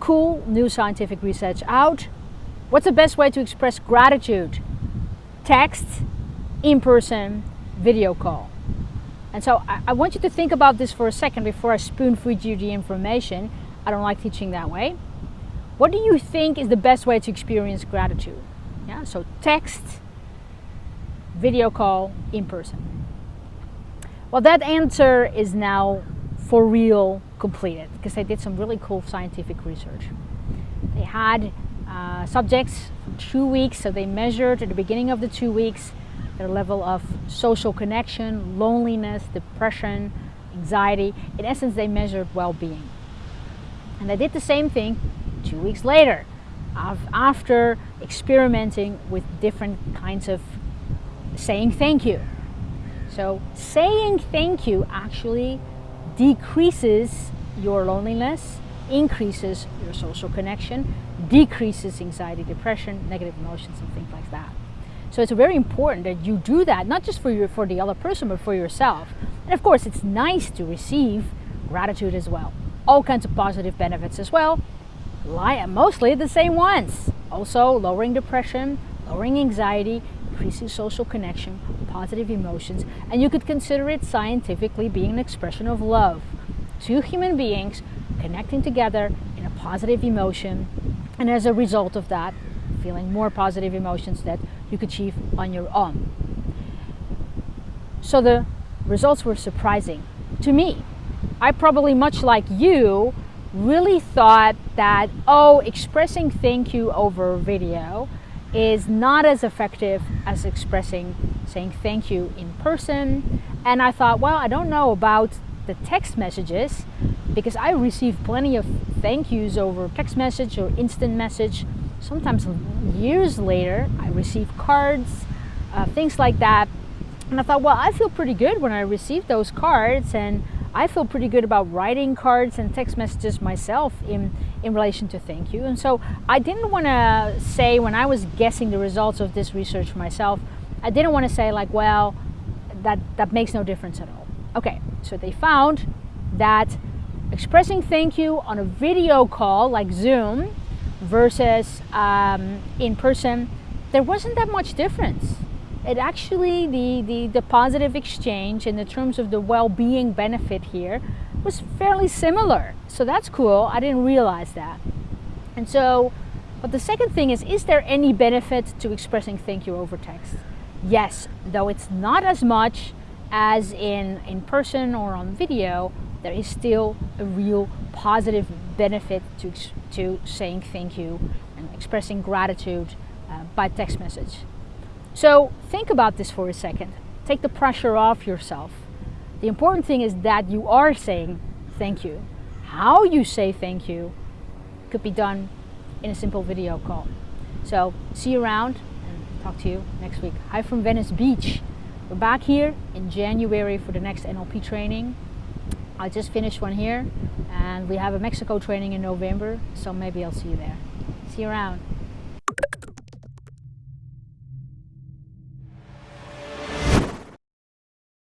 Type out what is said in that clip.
cool new scientific research out. What's the best way to express gratitude? Text, in person, video call. And so I, I, want you to think about this for a second before I spoon feed you the information. I don't like teaching that way. What do you think is the best way to experience gratitude? Yeah, so text, video call, in person. Well, that answer is now for real completed because they did some really cool scientific research. They had uh, subjects for two weeks, so they measured at the beginning of the two weeks their level of social connection, loneliness, depression, anxiety. In essence, they measured well-being. And they did the same thing two weeks later after experimenting with different kinds of saying thank you. So saying thank you actually decreases your loneliness, increases your social connection, decreases anxiety, depression, negative emotions, and things like that. So it's very important that you do that, not just for, your, for the other person, but for yourself. And of course, it's nice to receive gratitude as well. All kinds of positive benefits as well, lie mostly the same ones. Also, lowering depression, lowering anxiety, increasing social connection, positive emotions, and you could consider it scientifically being an expression of love. Two human beings connecting together in a positive emotion, and as a result of that, feeling more positive emotions that you could achieve on your own. So the results were surprising to me. I probably, much like you, really thought that, oh, expressing thank you over video is not as effective as expressing saying thank you in person. And I thought, well, I don't know about the text messages because I receive plenty of thank yous over text message or instant message. Sometimes years later, I receive cards, uh, things like that. And I thought, well, I feel pretty good when I receive those cards and I feel pretty good about writing cards and text messages myself in, in relation to thank you. And so I didn't want to say when I was guessing the results of this research myself, I didn't want to say like, well, that, that makes no difference at all. Okay, so they found that expressing thank you on a video call like Zoom versus um, in person, there wasn't that much difference it actually, the, the, the positive exchange in the terms of the well-being benefit here was fairly similar. So that's cool. I didn't realize that. And so, but the second thing is, is there any benefit to expressing thank you over text? Yes, though it's not as much as in, in person or on video, there is still a real positive benefit to, to saying thank you and expressing gratitude uh, by text message. So think about this for a second. Take the pressure off yourself. The important thing is that you are saying thank you. How you say thank you could be done in a simple video call. So see you around and talk to you next week. Hi from Venice Beach. We're back here in January for the next NLP training. I just finished one here and we have a Mexico training in November, so maybe I'll see you there. See you around.